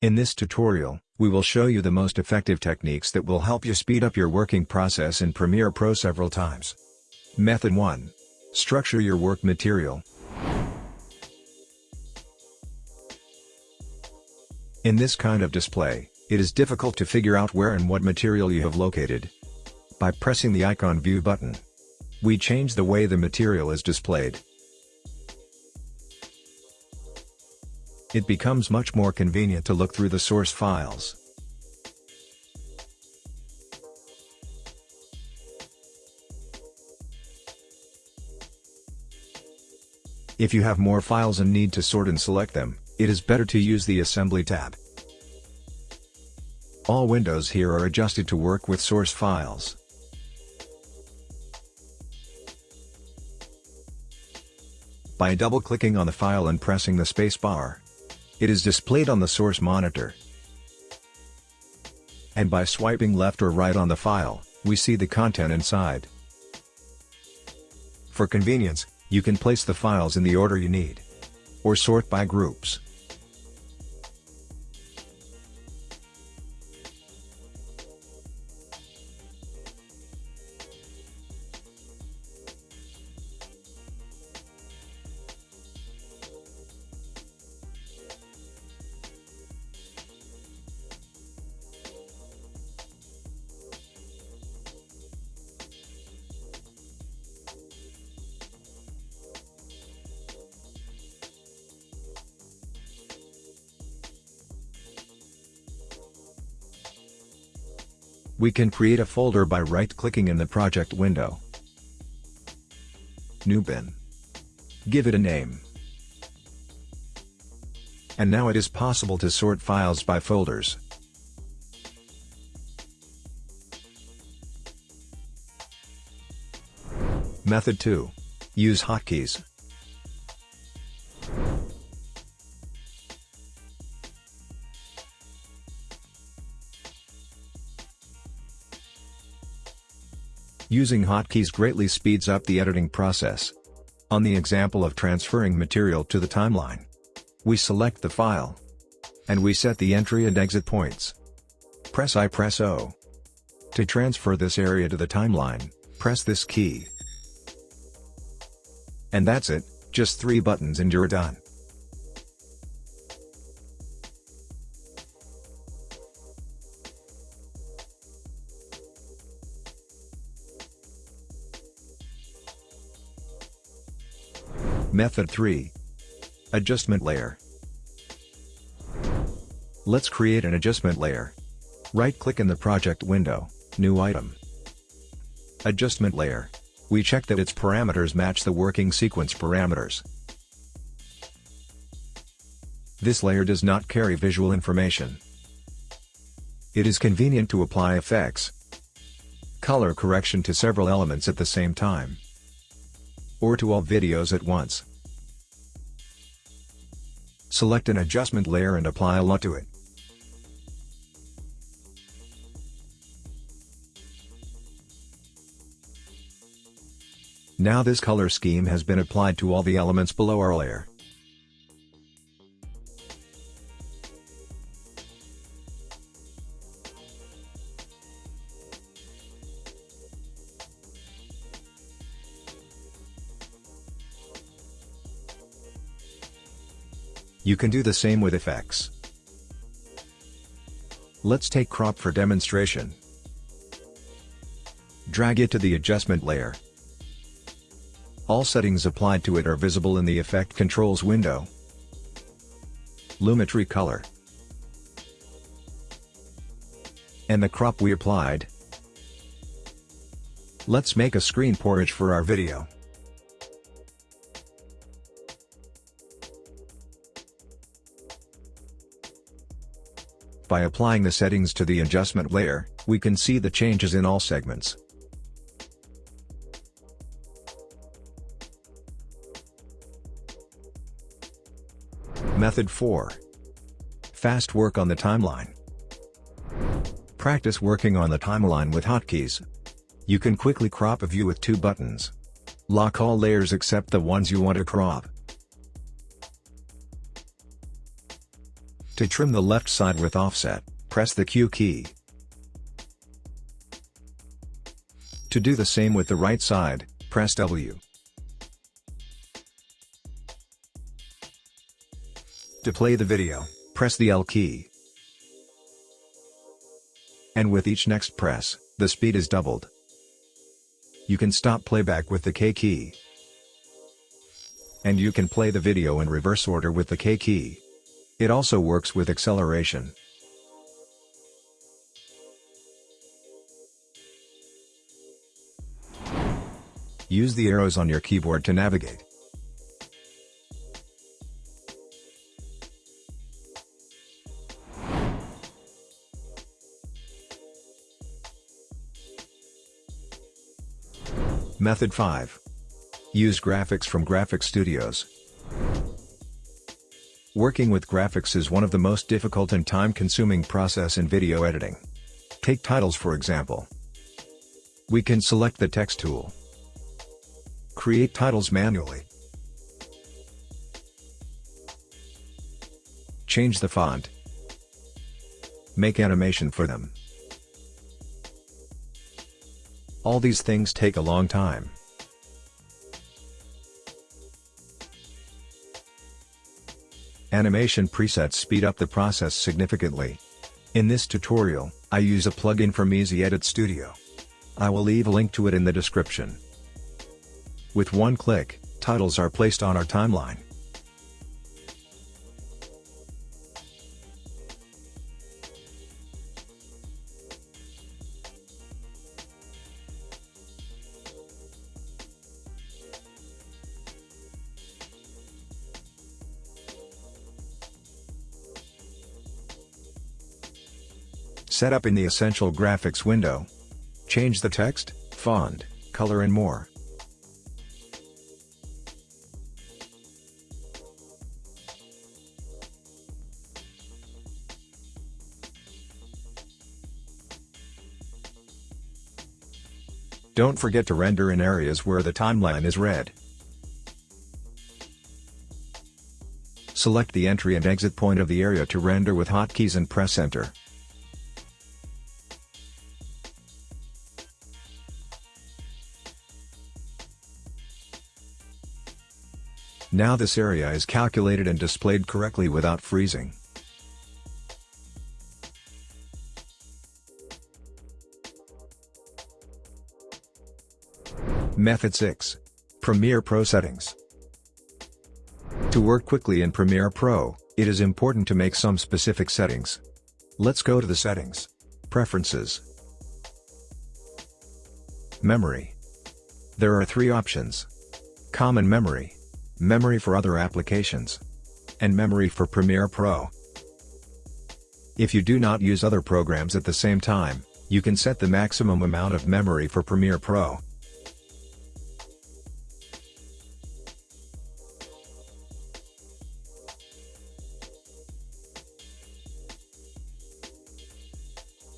In this tutorial, we will show you the most effective techniques that will help you speed up your working process in Premiere Pro several times. Method 1. Structure your work material. In this kind of display, it is difficult to figure out where and what material you have located. By pressing the icon View button, we change the way the material is displayed. It becomes much more convenient to look through the source files. If you have more files and need to sort and select them, it is better to use the Assembly tab. All windows here are adjusted to work with source files. By double-clicking on the file and pressing the spacebar, it is displayed on the source monitor. And by swiping left or right on the file, we see the content inside. For convenience, you can place the files in the order you need. Or sort by groups. We can create a folder by right-clicking in the project window. New bin. Give it a name. And now it is possible to sort files by folders. Method 2. Use hotkeys. Using hotkeys greatly speeds up the editing process. On the example of transferring material to the timeline, we select the file, and we set the entry and exit points. Press I press O. To transfer this area to the timeline, press this key. And that's it, just three buttons and you're done. Method 3. Adjustment Layer. Let's create an adjustment layer. Right-click in the project window, New Item. Adjustment Layer. We check that its parameters match the working sequence parameters. This layer does not carry visual information. It is convenient to apply effects, color correction to several elements at the same time or to all videos at once. Select an adjustment layer and apply a LUT to it. Now this color scheme has been applied to all the elements below our layer. You can do the same with effects. Let's take crop for demonstration. Drag it to the adjustment layer. All settings applied to it are visible in the Effect Controls window. Lumetri color. And the crop we applied. Let's make a screen porridge for our video. By applying the settings to the adjustment layer, we can see the changes in all segments. Method 4. Fast work on the timeline. Practice working on the timeline with hotkeys. You can quickly crop a view with two buttons. Lock all layers except the ones you want to crop. To trim the left side with offset, press the Q key. To do the same with the right side, press W. To play the video, press the L key. And with each next press, the speed is doubled. You can stop playback with the K key. And you can play the video in reverse order with the K key. It also works with acceleration. Use the arrows on your keyboard to navigate. Method 5. Use graphics from Graphic Studios. Working with graphics is one of the most difficult and time-consuming process in video editing. Take titles for example. We can select the text tool. Create titles manually. Change the font. Make animation for them. All these things take a long time. Animation presets speed up the process significantly. In this tutorial, I use a plugin from Easy Edit Studio. I will leave a link to it in the description. With one click, titles are placed on our timeline. Setup in the Essential Graphics window. Change the text, font, color and more. Don't forget to render in areas where the timeline is red. Select the entry and exit point of the area to render with hotkeys and press enter. Now this area is calculated and displayed correctly without freezing. Method 6. Premiere Pro Settings To work quickly in Premiere Pro, it is important to make some specific settings. Let's go to the Settings. Preferences. Memory. There are three options. Common Memory memory for other applications, and memory for Premiere Pro. If you do not use other programs at the same time, you can set the maximum amount of memory for Premiere Pro.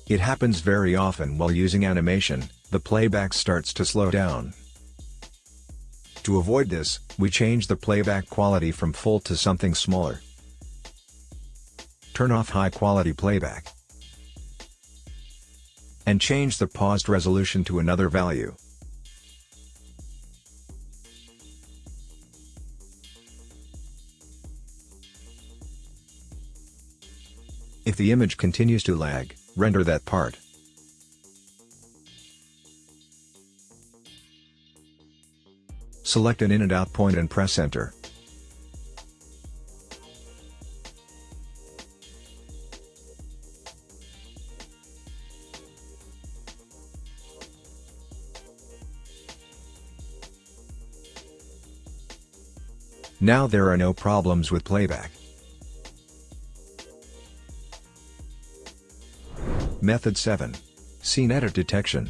It happens very often while using animation, the playback starts to slow down. To avoid this, we change the playback quality from full to something smaller. Turn off high quality playback. And change the paused resolution to another value. If the image continues to lag, render that part. Select an in and out point and press enter. Now there are no problems with playback. Method 7. Scene Edit Detection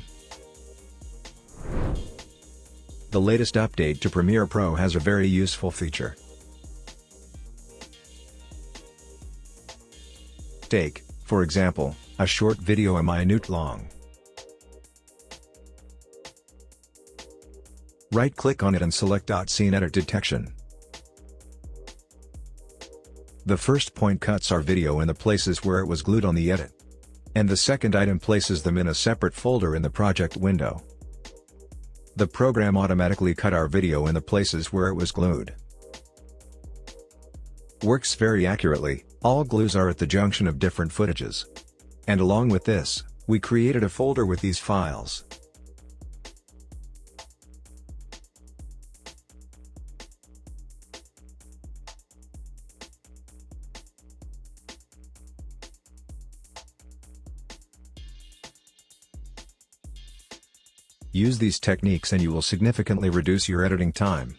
the latest update to Premiere Pro has a very useful feature. Take, for example, a short video a minute long. Right-click on it and select Scene Edit Detection. The first point cuts our video in the places where it was glued on the edit. And the second item places them in a separate folder in the project window. The program automatically cut our video in the places where it was glued. Works very accurately, all glues are at the junction of different footages. And along with this, we created a folder with these files. Use these techniques and you will significantly reduce your editing time.